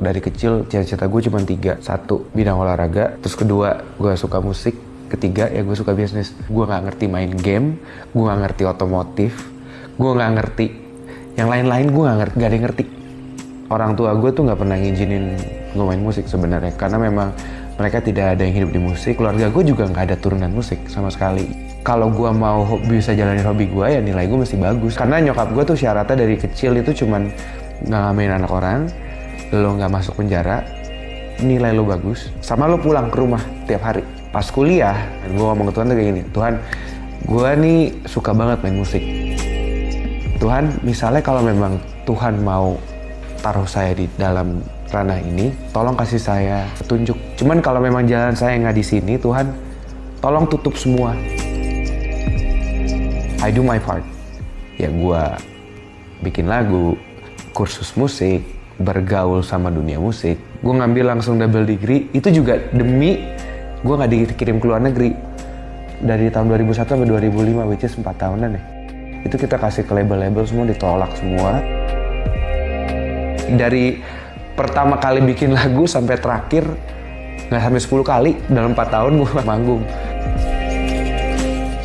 dari kecil cita-cita gue cuma tiga. Satu, bidang olahraga. Terus kedua, gue suka musik. Ketiga, ya gue suka bisnis. Gue nggak ngerti main game. Gue nggak ngerti otomotif. Gue nggak ngerti. Yang lain-lain gue nggak ngerti. Gak ada yang ngerti. Orang tua gue tuh nggak pernah ngizinin gue main musik sebenarnya. Karena memang mereka tidak ada yang hidup di musik. Keluarga gue juga nggak ada turunan musik sama sekali kalau gue mau hobi, bisa jalanin hobi gue ya nilai gue mesti bagus karena nyokap gue tuh syaratnya dari kecil itu cuman nggak ngamen anak orang lo nggak masuk penjara nilai lo bagus sama lo pulang ke rumah tiap hari. Pas kuliah gue ngomong ke Tuhan tuh kayak gini Tuhan gue nih suka banget main musik. Tuhan misalnya kalau memang Tuhan mau taruh saya di dalam ranah ini tolong kasih saya petunjuk. Cuman kalau memang jalan saya nggak di sini Tuhan tolong tutup semua. I do my part. Ya gue bikin lagu, kursus musik, bergaul sama dunia musik. Gue ngambil langsung double degree, itu juga demi gue nggak dikirim ke luar negeri. Dari tahun 2001 sampai 2005, which is 4 tahunan ya. Itu kita kasih ke label-label semua ditolak semua. Dari pertama kali bikin lagu sampai terakhir, nggak sampai 10 kali dalam 4 tahun gue manggung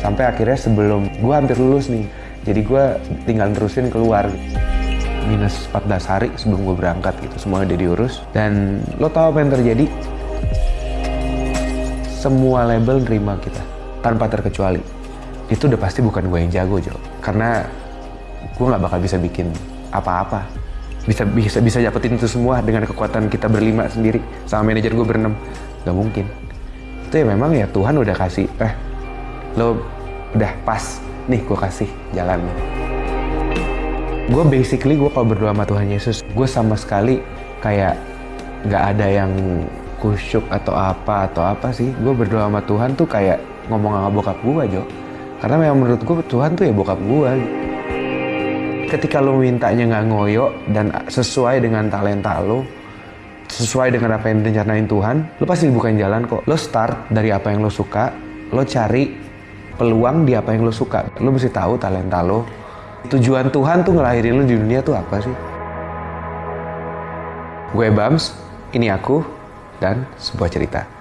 sampai akhirnya sebelum gue hampir lulus nih jadi gue tinggal terusin keluar minus 14 hari sebelum gue berangkat gitu semua udah diurus. Dan lo tau apa yang terjadi? Semua label nerima kita tanpa terkecuali. Itu udah pasti bukan gue yang jago Jo. Karena gue nggak bakal bisa bikin apa-apa. Bisa bisa bisa dapetin itu semua dengan kekuatan kita berlima sendiri sama manajer gue berenam. Nggak mungkin. Itu ya memang ya Tuhan udah kasih eh lo udah pas. Nih gue kasih jalan gue basically gue kalau berdoa sama Tuhan Yesus gue sama sekali kayak nggak ada yang kusyuk atau apa atau apa sih gue berdoa sama Tuhan tuh kayak ngomong sama bokap gue Jo karena memang menurut gue Tuhan tuh ya bokap gue ketika lo mintanya nggak ngoyo dan sesuai dengan talenta lo sesuai dengan apa yang direncanain Tuhan lo pasti bukan jalan kok lo start dari apa yang lo suka lo cari peluang di apa yang lo suka. Lo mesti tahu talenta lo. Tujuan Tuhan tuh ngelahirin lo di dunia tuh apa sih? Gue Bams, ini aku, dan sebuah cerita.